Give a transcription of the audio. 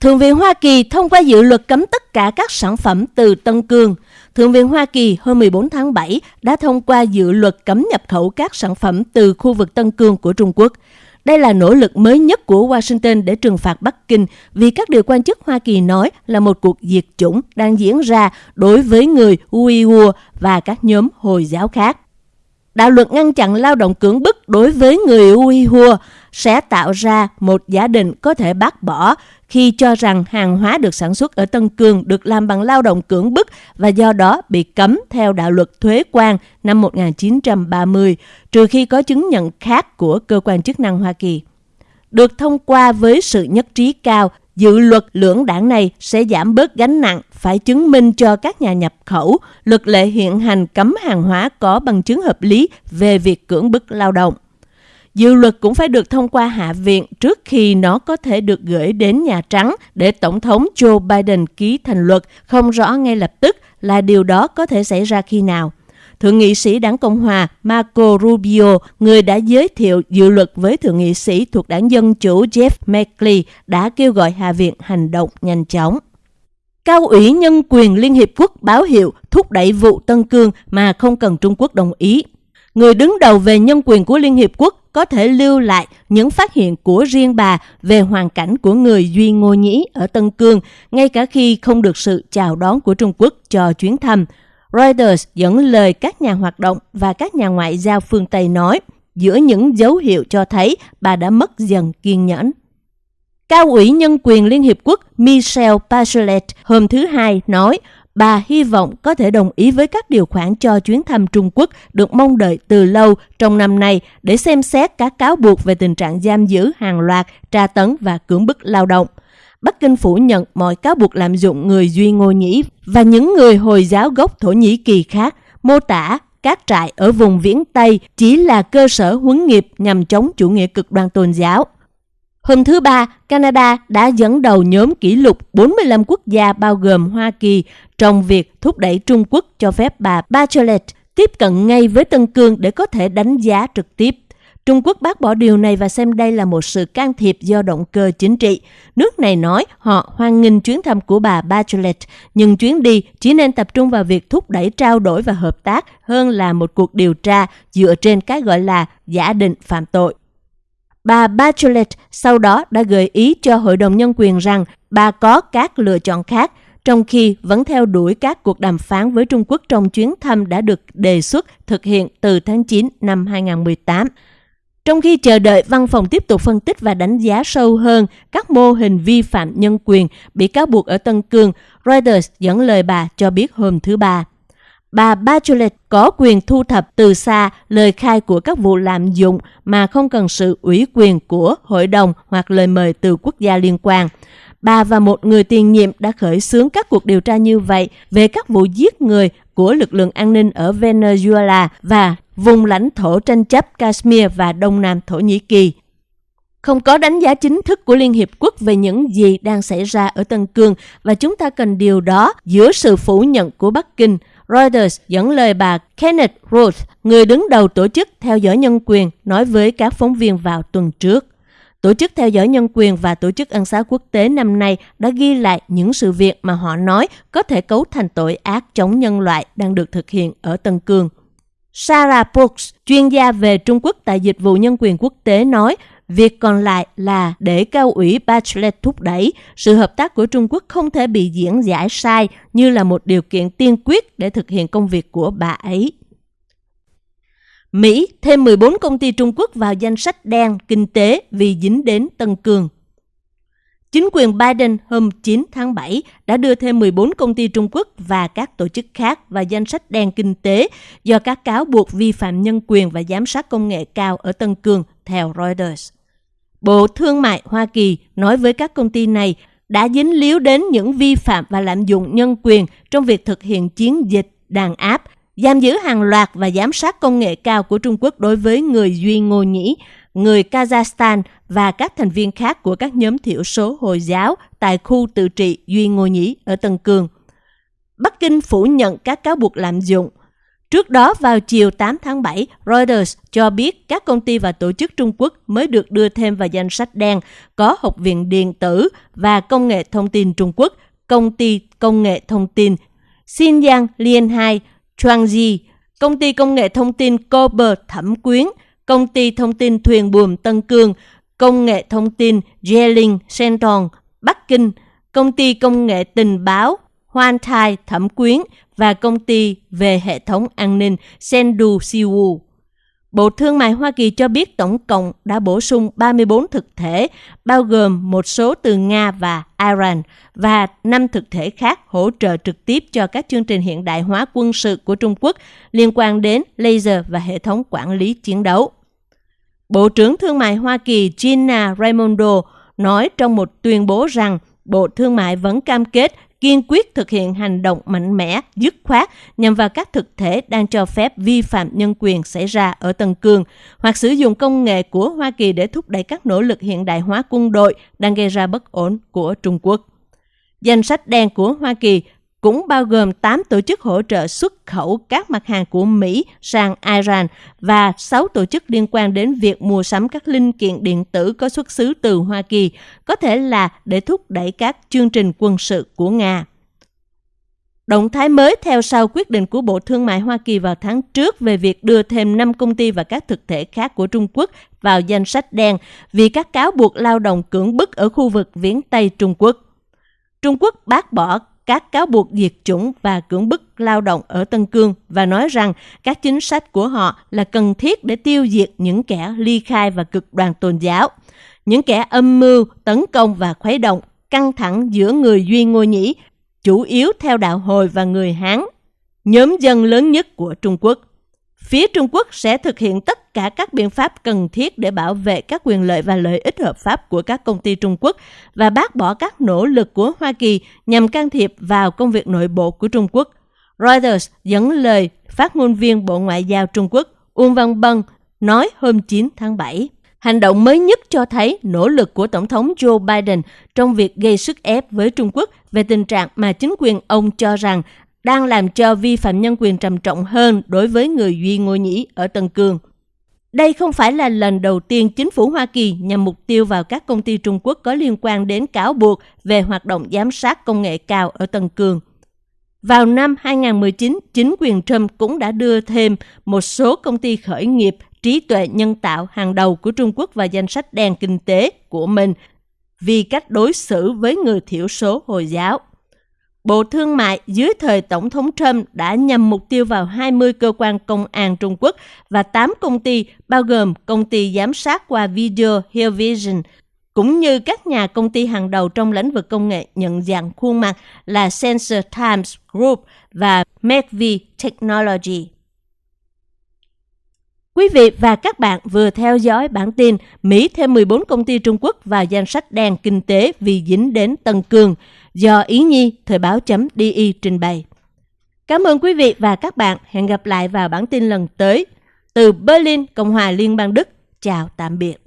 Thượng viện Hoa Kỳ thông qua dự luật cấm tất cả các sản phẩm từ Tân Cương. Thượng viện Hoa Kỳ hôm 14 tháng 7 đã thông qua dự luật cấm nhập khẩu các sản phẩm từ khu vực Tân Cương của Trung Quốc. Đây là nỗ lực mới nhất của Washington để trừng phạt Bắc Kinh vì các điều quan chức Hoa Kỳ nói là một cuộc diệt chủng đang diễn ra đối với người Uyghur và các nhóm Hồi giáo khác. Đạo luật ngăn chặn lao động cưỡng bức đối với người Uyghur sẽ tạo ra một giả định có thể bác bỏ khi cho rằng hàng hóa được sản xuất ở Tân Cương được làm bằng lao động cưỡng bức và do đó bị cấm theo đạo luật thuế quan năm 1930, trừ khi có chứng nhận khác của cơ quan chức năng Hoa Kỳ. Được thông qua với sự nhất trí cao, dự luật lưỡng đảng này sẽ giảm bớt gánh nặng phải chứng minh cho các nhà nhập khẩu luật lệ hiện hành cấm hàng hóa có bằng chứng hợp lý về việc cưỡng bức lao động. Dự luật cũng phải được thông qua Hạ viện trước khi nó có thể được gửi đến Nhà Trắng để Tổng thống Joe Biden ký thành luật, không rõ ngay lập tức là điều đó có thể xảy ra khi nào. Thượng nghị sĩ đảng Cộng Hòa Marco Rubio, người đã giới thiệu dự luật với thượng nghị sĩ thuộc đảng Dân Chủ Jeff Merkley, đã kêu gọi Hạ viện hành động nhanh chóng. Cao ủy Nhân quyền Liên Hiệp Quốc báo hiệu thúc đẩy vụ Tân Cương mà không cần Trung Quốc đồng ý. Người đứng đầu về nhân quyền của Liên Hiệp Quốc có thể lưu lại những phát hiện của riêng bà về hoàn cảnh của người Duy Ngô Nhĩ ở Tân Cương, ngay cả khi không được sự chào đón của Trung Quốc cho chuyến thăm. Reuters dẫn lời các nhà hoạt động và các nhà ngoại giao phương Tây nói, giữa những dấu hiệu cho thấy bà đã mất dần kiên nhẫn. Cao ủy Nhân quyền Liên Hiệp Quốc Michelle Bachelet hôm thứ Hai nói bà hy vọng có thể đồng ý với các điều khoản cho chuyến thăm Trung Quốc được mong đợi từ lâu trong năm nay để xem xét các cáo buộc về tình trạng giam giữ hàng loạt, tra tấn và cưỡng bức lao động. Bắc Kinh phủ nhận mọi cáo buộc lạm dụng người Duy Ngô Nhĩ và những người Hồi giáo gốc Thổ Nhĩ Kỳ khác, mô tả các trại ở vùng viễn Tây chỉ là cơ sở huấn nghiệp nhằm chống chủ nghĩa cực đoan tôn giáo. Hôm thứ Ba, Canada đã dẫn đầu nhóm kỷ lục 45 quốc gia bao gồm Hoa Kỳ trong việc thúc đẩy Trung Quốc cho phép bà Bachelet tiếp cận ngay với Tân Cương để có thể đánh giá trực tiếp. Trung Quốc bác bỏ điều này và xem đây là một sự can thiệp do động cơ chính trị. Nước này nói họ hoan nghênh chuyến thăm của bà Bachelet, nhưng chuyến đi chỉ nên tập trung vào việc thúc đẩy trao đổi và hợp tác hơn là một cuộc điều tra dựa trên cái gọi là giả định phạm tội. Bà Bachelet sau đó đã gợi ý cho Hội đồng Nhân quyền rằng bà có các lựa chọn khác, trong khi vẫn theo đuổi các cuộc đàm phán với Trung Quốc trong chuyến thăm đã được đề xuất thực hiện từ tháng 9 năm 2018. Trong khi chờ đợi văn phòng tiếp tục phân tích và đánh giá sâu hơn các mô hình vi phạm nhân quyền bị cáo buộc ở Tân Cương, Reuters dẫn lời bà cho biết hôm thứ Ba bà Bachelet có quyền thu thập từ xa lời khai của các vụ lạm dụng mà không cần sự ủy quyền của hội đồng hoặc lời mời từ quốc gia liên quan. Bà và một người tiền nhiệm đã khởi xướng các cuộc điều tra như vậy về các vụ giết người của lực lượng an ninh ở Venezuela và vùng lãnh thổ tranh chấp Kashmir và Đông Nam Thổ Nhĩ Kỳ. Không có đánh giá chính thức của Liên Hiệp Quốc về những gì đang xảy ra ở Tân Cương và chúng ta cần điều đó giữa sự phủ nhận của Bắc Kinh – Reuters dẫn lời bà Kenneth Roth, người đứng đầu tổ chức theo dõi nhân quyền, nói với các phóng viên vào tuần trước. Tổ chức theo dõi nhân quyền và Tổ chức ân xá quốc tế năm nay đã ghi lại những sự việc mà họ nói có thể cấu thành tội ác chống nhân loại đang được thực hiện ở Tân Cương. Sarah Brooks, chuyên gia về Trung Quốc tại Dịch vụ Nhân quyền Quốc tế nói Việc còn lại là để cao ủy Bachelet thúc đẩy, sự hợp tác của Trung Quốc không thể bị diễn giải sai như là một điều kiện tiên quyết để thực hiện công việc của bà ấy. Mỹ thêm 14 công ty Trung Quốc vào danh sách đen kinh tế vì dính đến Tân Cường. Chính quyền Biden hôm 9 tháng 7 đã đưa thêm 14 công ty Trung Quốc và các tổ chức khác vào danh sách đen kinh tế do các cáo buộc vi phạm nhân quyền và giám sát công nghệ cao ở Tân Cương, theo Reuters. Bộ Thương mại Hoa Kỳ nói với các công ty này đã dính líu đến những vi phạm và lạm dụng nhân quyền trong việc thực hiện chiến dịch đàn áp, giam giữ hàng loạt và giám sát công nghệ cao của Trung Quốc đối với người Duy Ngô Nhĩ, người Kazakhstan và các thành viên khác của các nhóm thiểu số Hồi giáo tại khu tự trị Duy Ngô Nhĩ ở Tân Cương. Bắc Kinh phủ nhận các cáo buộc lạm dụng. Trước đó vào chiều 8 tháng 7, Reuters cho biết các công ty và tổ chức Trung Quốc mới được đưa thêm vào danh sách đen có Học viện Điện tử và Công nghệ Thông tin Trung Quốc, Công ty Công nghệ Thông tin Xinjiang Liên 2, Chuangji, Công ty Công nghệ Thông tin Cobber Thẩm Quyến, Công ty Thông tin Thuyền Buồm Tân Cương, Công nghệ Thông tin Jeling Senton, Bắc Kinh, Công ty Công nghệ Tình báo Hoan Thai Thẩm Quyến và công ty về hệ thống an ninh Sendu Siwu. Bộ Thương mại Hoa Kỳ cho biết tổng cộng đã bổ sung 34 thực thể, bao gồm một số từ Nga và Iran, và 5 thực thể khác hỗ trợ trực tiếp cho các chương trình hiện đại hóa quân sự của Trung Quốc liên quan đến laser và hệ thống quản lý chiến đấu. Bộ trưởng Thương mại Hoa Kỳ Gina Raimondo nói trong một tuyên bố rằng Bộ Thương mại vẫn cam kết kiên quyết thực hiện hành động mạnh mẽ, dứt khoát nhằm vào các thực thể đang cho phép vi phạm nhân quyền xảy ra ở Tân Cương hoặc sử dụng công nghệ của Hoa Kỳ để thúc đẩy các nỗ lực hiện đại hóa quân đội đang gây ra bất ổn của Trung Quốc. Danh sách đen của Hoa Kỳ cũng bao gồm 8 tổ chức hỗ trợ xuất khẩu các mặt hàng của Mỹ sang Iran và 6 tổ chức liên quan đến việc mua sắm các linh kiện điện tử có xuất xứ từ Hoa Kỳ, có thể là để thúc đẩy các chương trình quân sự của Nga. Động thái mới theo sau quyết định của Bộ Thương mại Hoa Kỳ vào tháng trước về việc đưa thêm 5 công ty và các thực thể khác của Trung Quốc vào danh sách đen vì các cáo buộc lao động cưỡng bức ở khu vực viễn Tây Trung Quốc. Trung Quốc bác bỏ các cáo buộc diệt chủng và cưỡng bức lao động ở Tân Cương và nói rằng các chính sách của họ là cần thiết để tiêu diệt những kẻ ly khai và cực đoan tôn giáo, những kẻ âm mưu, tấn công và khuấy động căng thẳng giữa người Duy Ngô Nhĩ, chủ yếu theo đạo Hồi và người Hán, nhóm dân lớn nhất của Trung Quốc. Phía Trung Quốc sẽ thực hiện tất cả các biện pháp cần thiết để bảo vệ các quyền lợi và lợi ích hợp pháp của các công ty Trung Quốc và bác bỏ các nỗ lực của Hoa Kỳ nhằm can thiệp vào công việc nội bộ của Trung Quốc. Reuters dẫn lời phát ngôn viên Bộ Ngoại giao Trung Quốc Uông Văn Bân nói hôm 9 tháng 7. Hành động mới nhất cho thấy nỗ lực của Tổng thống Joe Biden trong việc gây sức ép với Trung Quốc về tình trạng mà chính quyền ông cho rằng đang làm cho vi phạm nhân quyền trầm trọng hơn đối với người Duy Ngô Nhĩ ở Tân Cương. Đây không phải là lần đầu tiên chính phủ Hoa Kỳ nhằm mục tiêu vào các công ty Trung Quốc có liên quan đến cáo buộc về hoạt động giám sát công nghệ cao ở Tân Cương. Vào năm 2019, chính quyền Trump cũng đã đưa thêm một số công ty khởi nghiệp trí tuệ nhân tạo hàng đầu của Trung Quốc vào danh sách đen kinh tế của mình vì cách đối xử với người thiểu số Hồi giáo. Bộ Thương mại dưới thời Tổng thống Trump đã nhằm mục tiêu vào 20 cơ quan công an Trung Quốc và 8 công ty bao gồm công ty giám sát qua video Hillvision, cũng như các nhà công ty hàng đầu trong lĩnh vực công nghệ nhận dạng khuôn mặt là Sensor Times Group và McVie Technology. Quý vị và các bạn vừa theo dõi bản tin Mỹ thêm 14 công ty Trung Quốc vào danh sách đen kinh tế vì dính đến Tân Cương do Ý Nhi Thời báo.di trình bày. Cảm ơn quý vị và các bạn. Hẹn gặp lại vào bản tin lần tới. Từ Berlin, Cộng hòa Liên bang Đức. Chào tạm biệt.